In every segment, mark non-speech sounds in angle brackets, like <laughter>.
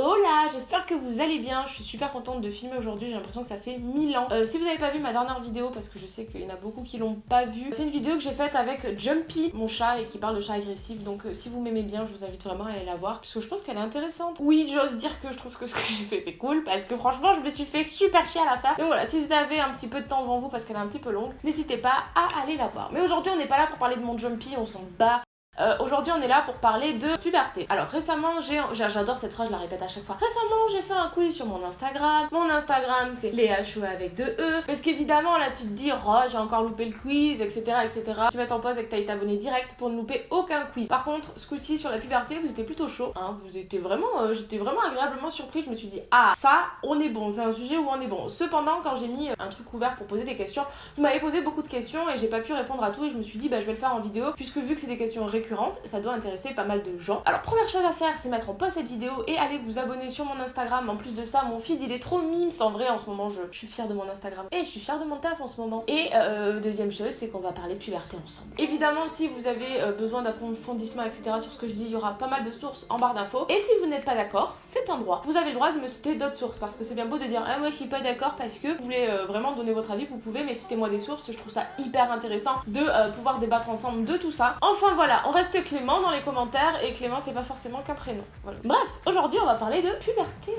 Hola, j'espère que vous allez bien, je suis super contente de filmer aujourd'hui, j'ai l'impression que ça fait 1000 ans. Euh, si vous n'avez pas vu ma dernière vidéo, parce que je sais qu'il y en a beaucoup qui l'ont pas vue, c'est une vidéo que j'ai faite avec Jumpy, mon chat, et qui parle de chat agressif, donc euh, si vous m'aimez bien, je vous invite vraiment à aller la voir, parce que je pense qu'elle est intéressante. Oui, j'ose dire que je trouve que ce que <laughs> j'ai fait c'est cool, parce que franchement je me suis fait super chier à la faire. Donc voilà, si vous avez un petit peu de temps devant vous, parce qu'elle est un petit peu longue, n'hésitez pas à aller la voir. Mais aujourd'hui on n'est pas là pour parler de mon Jumpy, on s'en bat euh, Aujourd'hui, on est là pour parler de puberté. Alors récemment, j'ai, j'adore cette phrase, je la répète à chaque fois. Récemment, j'ai fait un quiz sur mon Instagram. Mon Instagram, c'est Léa Chou avec deux E. Parce qu'évidemment, là, tu te dis, oh, j'ai encore loupé le quiz, etc., etc. Tu vas t'en pause et que t'ailles t'abonner direct pour ne louper aucun quiz. Par contre, ce coup-ci sur la puberté, vous étiez plutôt chaud. Hein, vous étiez vraiment, euh, j'étais vraiment agréablement surpris. Je me suis dit, ah, ça, on est bon. C'est un sujet où on est bon. Cependant, quand j'ai mis un truc ouvert pour poser des questions, vous m'avez posé beaucoup de questions et j'ai pas pu répondre à tout. Et je me suis dit, bah, je vais le faire en vidéo puisque vu que c'est des questions récurrentes, ça doit intéresser pas mal de gens. Alors première chose à faire c'est mettre en pause cette vidéo et aller vous abonner sur mon Instagram. En plus de ça mon feed il est trop mimes en vrai en ce moment je, suis fière de mon Instagram et je suis fière de mon taf en ce moment. Et euh, deuxième chose c'est qu'on va parler de puberté ensemble. Évidemment si vous avez euh, besoin d'approfondissement etc sur ce que je dis il y aura pas mal de sources en barre d'infos. Et si vous n'êtes pas d'accord c'est un droit. Vous avez le droit de me citer d'autres sources parce que c'est bien beau de dire ah moi je suis pas d'accord parce que vous voulez euh, vraiment donner votre avis vous pouvez mais citez-moi des sources je trouve ça hyper intéressant de pouvoir débattre ensemble de tout ça. Enfin voilà on reste clément dans les commentaires et Clément c'est pas forcément qu'un prénom. Bref, aujourd'hui on va parler de puberté.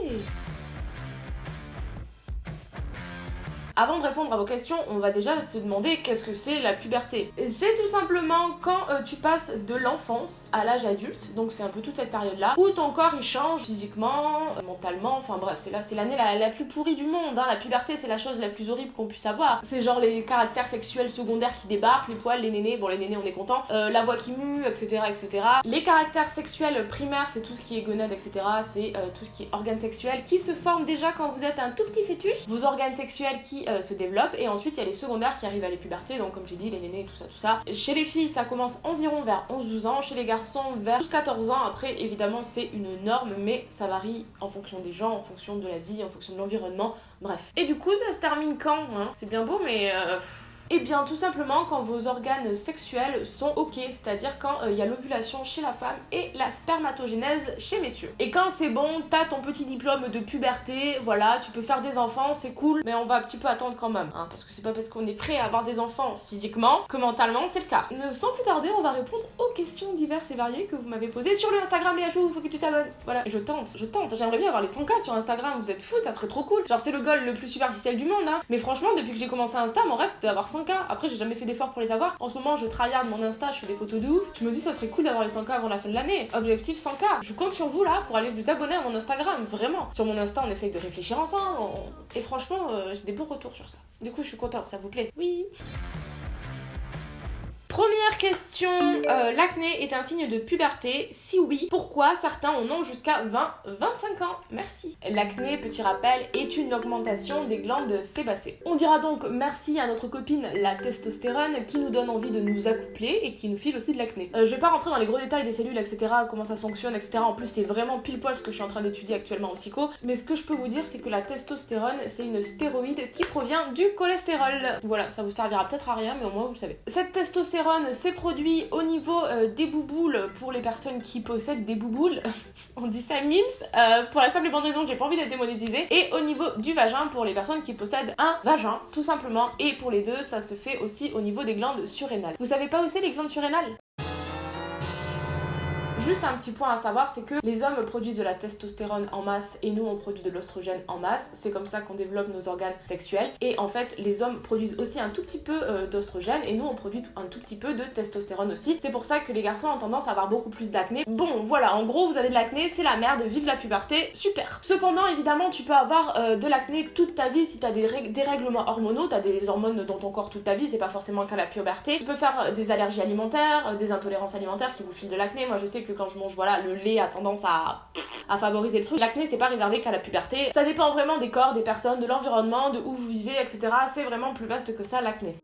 Avant de répondre à vos questions, on va déjà se demander qu'est-ce que c'est la puberté. C'est tout simplement quand euh, tu passes de l'enfance à l'âge adulte, donc c'est un peu toute cette période-là, où ton corps il change physiquement, euh, mentalement, enfin bref, c'est l'année la, plus pourrie du monde. Hein. La puberté, c'est la chose la plus horrible qu'on puisse avoir. C'est genre les caractères sexuels secondaires qui débarquent, les poils, les nénés, bon les nénés on est content, euh, la voix qui mue, etc., etc. Les caractères sexuels primaires, c'est tout ce qui est gonade, etc. C'est tout ce qui est organes sexuels qui se forment déjà quand vous êtes un tout petit fêtus. Vos organes sexuels qui euh, se développe et ensuite il y a les secondaires qui arrivent à les puberté donc comme j'ai dit les nénés tout ça tout ça. Chez les filles ça commence environ vers 11-12 ans. Chez les garçons vers 12-14 ans. Après évidemment c'est une norme mais ça varie en fonction des gens en fonction de la vie en fonction de l'environnement. Bref. Et du coup ça se termine quand hein? C'est bien beau mais euh, eh bien, tout simplement quand vos organes sexuels sont ok, c'est-à-dire quand il euh, y a l'ovulation chez la femme et la spermatogénèse chez messieurs. Et quand c'est bon, t'as ton petit diplôme de puberté, voilà, tu peux faire des enfants, c'est cool, mais on va un petit peu attendre quand même, hein, parce que c'est pas parce qu'on est prêt à avoir des enfants physiquement que mentalement c'est le cas. Sans plus tarder, on va répondre aux questions diverses et variées que vous m'avez posées sur le Instagram les il faut que tu t'abonnes. Voilà, je tente, je tente, j'aimerais bien avoir les 100K sur Instagram, vous êtes fous, ça serait trop cool. Genre c'est le goal le plus superficiel du monde, hein. Mais franchement, depuis que j'ai commencé Insta, mon reste c'était d'avoir 100 après, j'ai jamais fait d'effort pour les avoir. En ce moment, je tryhard mon Insta, je fais des photos de ouf. Je me dis, ça serait cool d'avoir les 100K avant la fin de l'année. Objectif 100K. Je compte sur vous là pour aller vous abonner à mon Instagram, vraiment. Sur mon Insta, on essaye de réfléchir ensemble. Et franchement, euh, j'ai des bons retours sur ça. Du coup, je suis contente, ça vous plaît. Oui. Première question, euh, l'acné est un signe de puberté Si oui, pourquoi certains en ont jusqu'à 20-25 ans? Merci. L'acné, petit rappel, est une augmentation des glandes sébacées. On dira donc merci à notre copine la testostérone qui nous donne envie de nous accoupler et qui nous file aussi de l'acné. Euh, je vais pas rentrer dans les gros détails des cellules, etc., comment ça fonctionne, etc. En plus, c'est vraiment pile poil ce que je suis en train d'étudier actuellement en psycho. Mais ce que je peux vous dire, c'est que la testostérone, c'est une stéroïde qui provient du cholestérol. Voilà, ça vous servira peut-être à rien, mais au moins vous le savez. Cette testostérone c'est produit au niveau euh, des bouboules pour les personnes qui possèdent des bouboules. <laughs> On dit ça mims euh, pour la simple et bonne raison que j'ai pas envie d'être démonétisée. Et au niveau du vagin pour les personnes qui possèdent un vagin, tout simplement. Et pour les deux, ça se fait aussi au niveau des glandes surrénales. Vous savez pas où c'est les glandes surrénales? Juste un petit point à savoir, c'est que les hommes produisent de la testostérone en masse et nous on produit de l'ostrogène en masse. C'est comme ça qu'on développe nos organes sexuels. Et en fait, les hommes produisent aussi un tout petit peu euh, d'ostrogène et nous on produit un tout petit peu de testostérone aussi. C'est pour ça que les garçons ont tendance à avoir beaucoup plus d'acné. Bon, voilà, en gros, vous avez de l'acné, c'est la merde, vive la puberté, super. Cependant, évidemment, tu peux avoir euh, de l'acné toute ta vie si t'as des dérèglements hormonaux, t'as des hormones dans ton corps toute ta vie, c'est pas forcément qu'à la puberté. Tu peux faire euh, des allergies alimentaires, des intolérances alimentaires qui vous filent de l'acné. Moi, je sais que quand je mange, voilà, le lait a tendance à, favoriser le truc. L'acné, c'est pas réservé qu'à la puberté. Ça dépend vraiment des corps, des personnes, de l'environnement, de où vous vivez, etc. C'est vraiment plus vaste que ça, l'acné.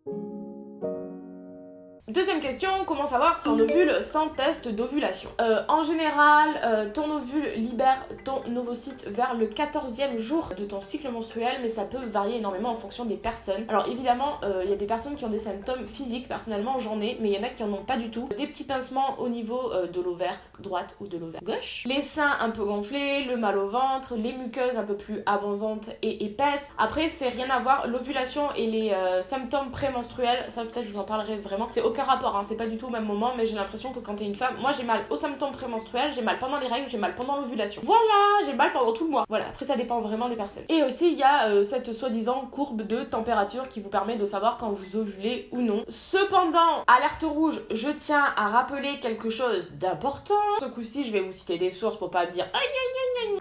Deuxième question, comment savoir si on ovule sans test d'ovulation? Euh, En général, euh, ton ovule libère ton ovocyte vers le 14e jour de ton cycle menstruel, mais ça peut varier énormément en fonction des personnes. Alors évidemment, euh, il y a des personnes qui ont des symptômes physiques, personnellement j'en ai, mais il y en a qui en ont pas du tout. Des petits pincements au niveau de l'ovaire droite ou de l'ovaire gauche, les seins un peu gonflés, le mal au ventre, les muqueuses un peu plus abondantes et épaisses. Après, c'est rien à voir, l'ovulation et les symptômes prémenstruels, ça peut-être je vous en parlerai vraiment, c'est aucun rapport, hein. c'est pas du tout au même moment, mais j'ai l'impression que quand t'es une femme, moi j'ai mal aux symptômes prémenstruels, j'ai mal pendant les règles, j'ai mal pendant l'ovulation. Voilà, j'ai mal pendant tout le mois. Voilà, après ça dépend vraiment des personnes. Et aussi, il y a euh, cette soi-disant courbe de température qui vous permet de savoir quand vous ovulez ou non. Cependant, alerte rouge, je tiens à rappeler quelque chose d'important. Ce coup-ci, je vais vous citer des sources pour pas me dire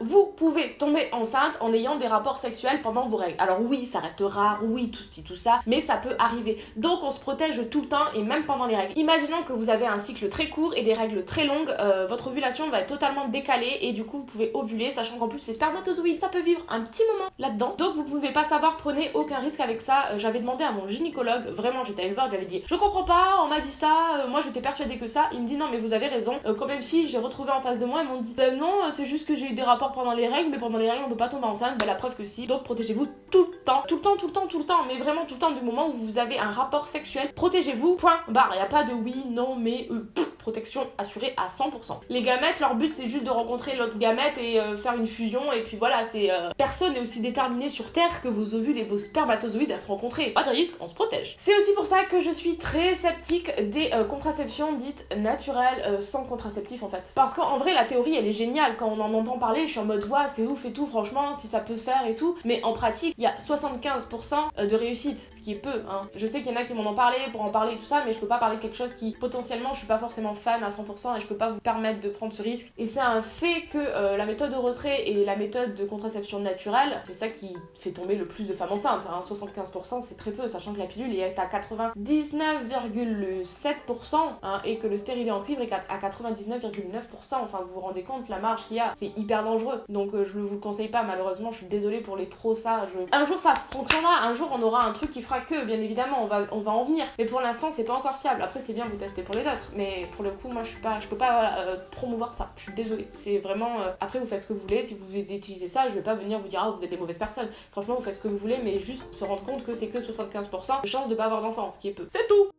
vous pouvez tomber enceinte en ayant des rapports sexuels pendant vos règles. Alors oui, ça reste rare, oui, tout ceci, tout ça, mais ça peut arriver. Donc on se protège tout le temps et même pendant les règles. Imaginons que vous avez un cycle très court et des règles très longues, euh, votre ovulation va être totalement décalée et du coup vous pouvez ovuler, sachant qu'en plus les spermatozoïdes, ça peut vivre un petit moment là-dedans. Donc vous pouvez pas savoir, prenez aucun risque avec ça. Euh, j'avais demandé à mon gynécologue, vraiment j'étais allée le voir, j'avais dit je comprends pas, on m'a dit ça, euh, moi j'étais persuadée que ça. Il me dit non mais vous avez raison. combien de filles j'ai retrouvé en face de moi, elles m'ont dit ben non, c'est juste que j'ai eu des rapports pendant les règles, mais pendant les règles on peut pas tomber enceinte. Ben la preuve que si. Donc protégez-vous tout le temps, tout le temps, tout le temps, tout le temps, mais vraiment tout le temps du moment où vous avez un rapport sexuel, protégez-vous. Point barre. Y a pas de oui, non, mais euh, protection assurée à 100%. Les gamètes, leur but c'est juste de rencontrer l'autre gamète et euh, faire une fusion et puis voilà, c'est euh, personne n'est aussi déterminé sur Terre que vos ovules et vos spermatozoïdes à se rencontrer. Pas de risque, on se protège. C'est aussi pour ça que je suis très sceptique des euh, contraceptions dites naturelles sans contraceptif en fait. Parce qu'en vrai la théorie elle est géniale quand on en entend parler, je suis en mode ouais c'est ouf et tout franchement si ça peut se faire et tout, mais en pratique il y a 75% de réussite, ce qui est peu. Hein. Je sais qu'il y en a qui m'en ont parlé pour en parler et tout ça, mais je peux pas parler de quelque chose qui potentiellement je suis pas forcément fan à 100% et je peux pas vous permettre de prendre ce risque. Et c'est un fait que euh, la méthode de retrait et la méthode de contraception naturelle, c'est ça qui fait tomber le plus de femmes enceintes. Hein. 75% c'est très peu, sachant que la pilule est à 99,7% hein, et que le stérilet en cuivre est à 99,9%. Enfin, vous vous rendez compte la marge qu'il y a, c'est hyper dangereux. Donc euh, je ne vous le conseille pas, malheureusement, je suis désolée pour les pros, ça. Un jour ça fonctionnera, un jour on aura un truc qui fera que, bien évidemment, on va, on va en venir. Mais pour l'instant, c'est pas encore fiable. Après, c'est bien vous tester pour les autres, mais pour le coup, moi je suis pas, je peux pas euh, promouvoir ça. Je suis désolée. C'est vraiment. Euh, après, vous faites ce que vous voulez. Si vous utilisez ça, je vais pas venir vous dire ah vous êtes des mauvaises personnes. Franchement, vous faites ce que vous voulez, mais juste se rendre compte que c'est que 75% de chance de pas avoir d'enfant, ce qui est peu. C'est tout.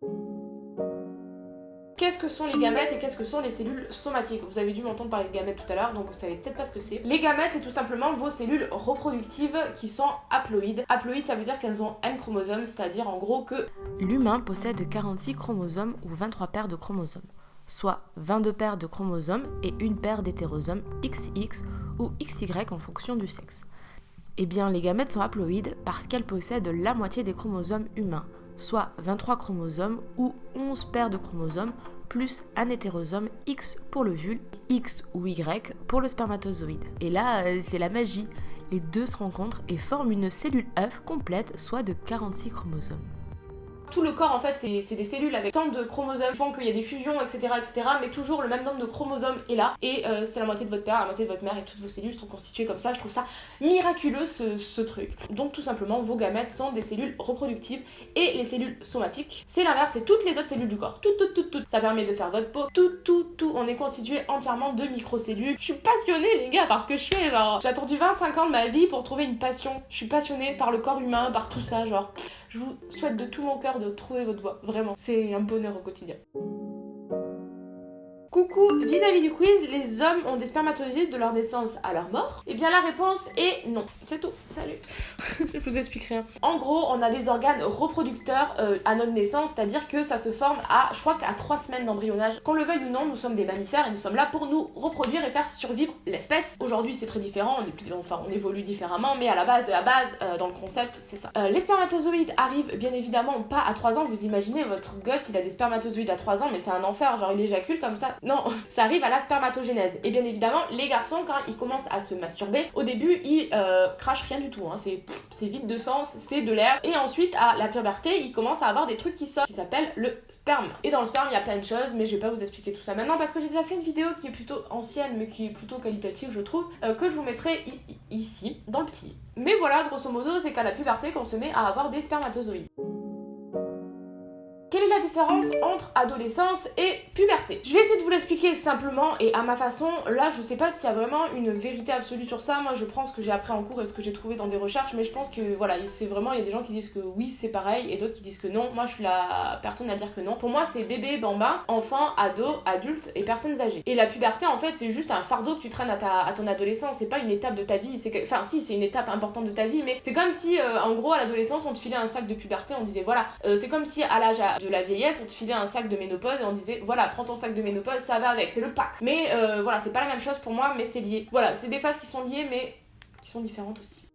Qu'est-ce que sont les gamètes et qu'est-ce que sont les cellules somatiques? Vous avez dû m'entendre parler de gamètes tout à l'heure, donc vous savez peut-être pas ce que c'est. Les gamètes, c'est tout simplement vos cellules reproductives qui sont haploïdes. Haploïdes, ça veut dire qu'elles ont n chromosomes, c'est-à-dire en gros que l'humain possède 46 chromosomes ou 23 paires de chromosomes soit 22 paires de chromosomes et une paire d'hétérosomes XX ou XY en fonction du sexe. Eh bien, les gamètes sont haploïdes parce qu'elles possèdent la moitié des chromosomes humains, soit 23 chromosomes ou 11 paires de chromosomes plus un hétérosome X pour l'ovule, X ou Y pour le spermatozoïde. Et là, euh, c'est la magie. Les deux se rencontrent et forment une cellule œuf complète, soit de 46 chromosomes tout le corps en fait c'est des cellules avec tant de chromosomes qui font qu'il y a des fusions etc etc mais toujours le même nombre de chromosomes est là. Et euh, c'est la moitié de votre père la moitié de votre mère et toutes vos cellules sont constituées comme ça. Je trouve ça miraculeux ce, truc. Donc tout simplement vos gamètes sont des cellules reproductives et les cellules somatiques. C'est l'inverse c'est toutes les autres cellules du corps. Tout tout tout tout ça permet de faire votre peau. Tout tout tout. On est constitué entièrement de microcellules. Je suis passionnée les gars parce que je fais genre j'ai attendu 25 ans de ma vie pour trouver une passion. Je suis passionnée par le corps humain par tout ça genre je vous souhaite de tout mon cœur de trouver votre voie. Vraiment, c'est un bonheur au quotidien. Coucou, vis-à-vis du quiz, les hommes ont des spermatozoïdes de leur naissance à leur mort Eh bien la réponse est non. C'est tout. Salut. <laughs> je vous explique rien. En gros, on a des organes reproducteurs euh, à notre naissance, c'est-à-dire que ça se forme à, je crois qu'à 3 semaines d'embryonnage. Qu'on le veuille ou non, nous sommes des mammifères et nous sommes là pour nous reproduire et faire survivre l'espèce. Aujourd'hui, c'est très différent, on, est, enfin, on évolue différemment, mais à la base de la base, euh, dans le concept, c'est ça. Euh, les spermatozoïdes arrivent bien évidemment pas à 3 ans. Vous imaginez, votre gosse, il a des spermatozoïdes à 3 ans, mais c'est un enfer, genre il éjacule comme ça. Non, ça arrive à la spermatogénèse. Et bien évidemment, les garçons, quand ils commencent à se masturber, au début, ils euh, crachent rien du tout. Hein. C'est vide de sens, c'est de l'air. Et ensuite, à la puberté, ils commencent à avoir des trucs qui sortent, qui s'appellent le sperme. Et dans le sperme, il y a plein de choses, mais je vais pas vous expliquer tout ça maintenant parce que j'ai déjà fait une vidéo qui est plutôt ancienne, mais qui est plutôt qualitative, je trouve, euh, que je vous mettrai ici, dans le petit. Mais voilà, grosso modo, c'est qu'à la puberté qu'on se met à avoir des spermatozoïdes la différence entre adolescence et puberté. Je vais essayer de vous l'expliquer simplement et à ma façon. Là, je sais pas s'il y a vraiment une vérité absolue sur ça. Moi, je prends ce que j'ai appris en cours et ce que j'ai trouvé dans des recherches, mais je pense que voilà, c'est vraiment, il y a des gens qui disent que oui, c'est pareil et d'autres qui disent que non. Moi, je suis la personne à dire que non. Pour moi, c'est bébé, bamba, enfant, ado, adulte et personnes âgées. Et la puberté, en fait, c'est juste un fardeau que tu traînes à, ta, à ton adolescence. C'est pas une étape de ta vie. Enfin, si, c'est une étape importante de ta vie, mais c'est comme si, euh, en gros, à l'adolescence, on te filait un sac de puberté, on disait voilà. Euh, c'est comme si à l'âge de la vieillesse, on te filait un sac de ménopause et on disait voilà, prends ton sac de ménopause, ça va avec, c'est le pack. Mais euh, voilà, c'est pas la même chose pour moi, mais c'est lié. Voilà, c'est des phases qui sont liées, mais qui sont différentes aussi.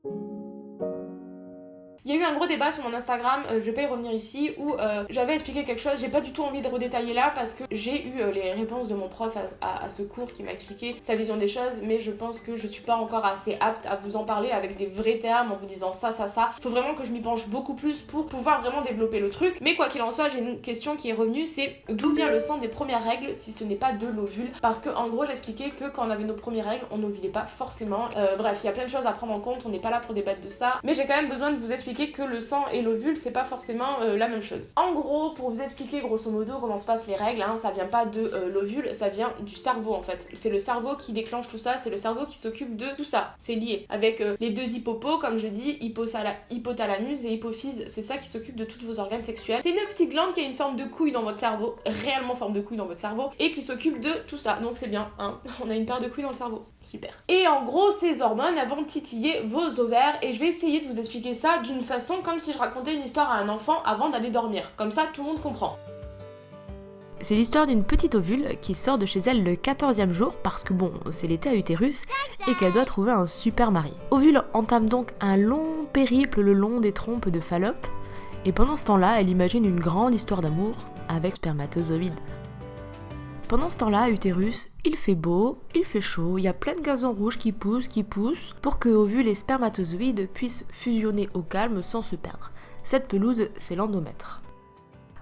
Il y a eu un gros débat sur mon Instagram, euh, je vais pas y revenir ici, où euh, j'avais expliqué quelque chose, j'ai pas du tout envie de redétailler là parce que j'ai eu euh, les réponses de mon prof à, ce cours qui m'a expliqué sa vision des choses, mais je pense que je suis pas encore assez apte à vous en parler avec des vrais termes en vous disant ça, ça, ça. Faut vraiment que je m'y penche beaucoup plus pour pouvoir vraiment développer le truc. Mais quoi qu'il en soit, j'ai une question qui est revenue, c'est d'où vient le sang des premières règles si ce n'est pas de l'ovule? Parce que en gros, j'expliquais que quand on avait nos premières règles, on n'ovulait pas forcément. bref, il y a plein de choses à prendre en compte, on n'est pas là pour débattre de ça, mais j'ai quand même besoin de vous expliquer que le sang et l'ovule, c'est pas forcément euh, la même chose. En gros, pour vous expliquer grosso modo comment se passent les règles, hein, ça vient pas de euh, l'ovule, ça vient du cerveau en fait. C'est le cerveau qui déclenche tout ça, c'est le cerveau qui s'occupe de tout ça. C'est lié avec euh, les deux hippopos, comme je dis, hypothalamus et hypophyse, c'est ça qui s'occupe de tous vos organes sexuels. C'est une petite glande qui a une forme de couille dans votre cerveau, réellement forme de couille dans votre cerveau, et qui s'occupe de tout ça. Donc c'est bien, hein, <laughs> on a une paire de couilles dans le cerveau. Super. Et en gros, ces hormones, vont titiller vos ovaires, et je vais essayer de vous expliquer ça d'une façon comme si je racontais une histoire à un enfant avant d'aller dormir. Comme ça, tout le monde comprend. C'est l'histoire d'une petite ovule qui sort de chez elle le 14e jour parce que bon, c'est l'été à utérus et qu'elle doit trouver un super mari. Ovule entame donc un long périple le long des trompes de Fallope et pendant ce temps-là, elle imagine une grande histoire d'amour avec spermatozoïde. Pendant ce temps-là, à Utérus, il fait beau, il fait chaud, il y a plein de gazons rouges qui poussent, qui poussent, pour que ovules et spermatozoïdes puissent fusionner au calme sans se perdre. Cette pelouse, c'est l'endomètre.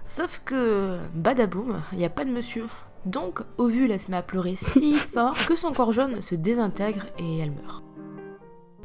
Sauf que, badaboum, il n'y a pas de monsieur. Donc, ovule, elle se met à pleurer si <laughs> fort que son corps jaune se désintègre et elle meurt.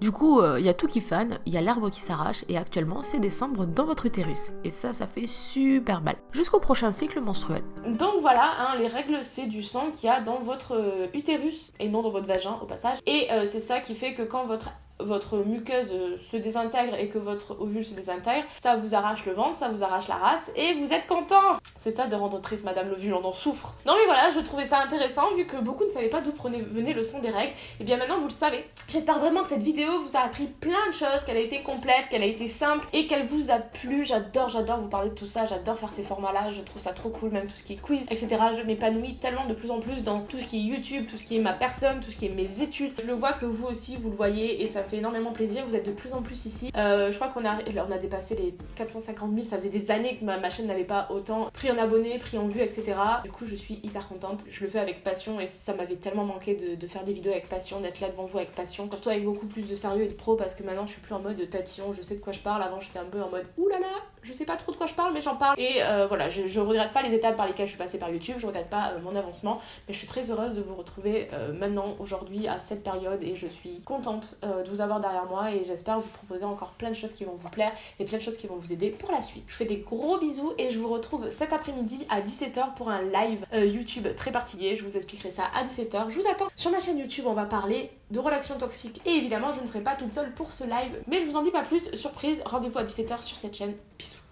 Du coup, il euh, y a tout qui fan, il y a l'arbre qui s'arrache et actuellement c'est décembre dans votre utérus. Et ça, ça fait super mal. Jusqu'au prochain cycle menstruel. Donc voilà, hein, les règles c'est du sang qu'il y a dans votre euh, utérus et non dans votre vagin au passage. Et euh, c'est ça qui fait que quand votre votre muqueuse euh, se désintègre et que votre ovule se désintègre, ça vous arrache le ventre, ça vous arrache la race et vous êtes content. C'est ça de rendre triste Madame l'ovule, on en souffre. Non mais voilà, je trouvais ça intéressant vu que beaucoup ne savaient pas d'où venait le son des règles. Et bien maintenant vous le savez. J'espère vraiment que cette vidéo vous a appris plein de choses, qu'elle a été complète, qu'elle a été simple et qu'elle vous a plu. J'adore, j'adore vous parler de tout ça, j'adore faire ces formats-là, je trouve ça trop cool, même tout ce qui est quiz, etc. Je m'épanouis tellement de plus en plus dans tout ce qui est YouTube, tout ce qui est ma personne, tout ce qui est mes études. Je le vois que vous aussi vous le voyez et ça fait énormément plaisir. Vous êtes de plus en plus ici. Euh, je crois qu'on a, on a dépassé les 450 000. Ça faisait des années que ma, chaîne n'avait pas autant pris en abonnés, pris en vues, etc. Du coup, je suis hyper contente. Je le fais avec passion et ça m'avait tellement manqué de, faire des vidéos avec passion, d'être là devant vous avec passion. Surtout avec beaucoup plus de sérieux et de pro parce que maintenant je suis plus en mode tatillon, je sais de quoi je parle. Avant, j'étais un peu en mode oulala, je sais pas trop de quoi je parle, mais j'en parle. Et euh, voilà, je, regrette pas les étapes par lesquelles je suis passée par YouTube, je regrette pas euh, mon avancement, mais je suis très heureuse de vous retrouver maintenant, aujourd'hui, à cette période et je suis contente de vous avoir derrière moi et j'espère vous proposer encore plein de choses qui vont vous plaire et plein de choses qui vont vous aider pour la suite. Je vous fais des gros bisous et je vous retrouve cet après-midi à 17h pour un live euh, YouTube très particulier. Je vous expliquerai ça à 17h. Je vous attends sur ma chaîne YouTube. On va parler de relations toxiques et évidemment je ne serai pas toute seule pour ce live mais je vous en dis pas plus. Surprise, rendez-vous à 17h sur cette chaîne. Bisous.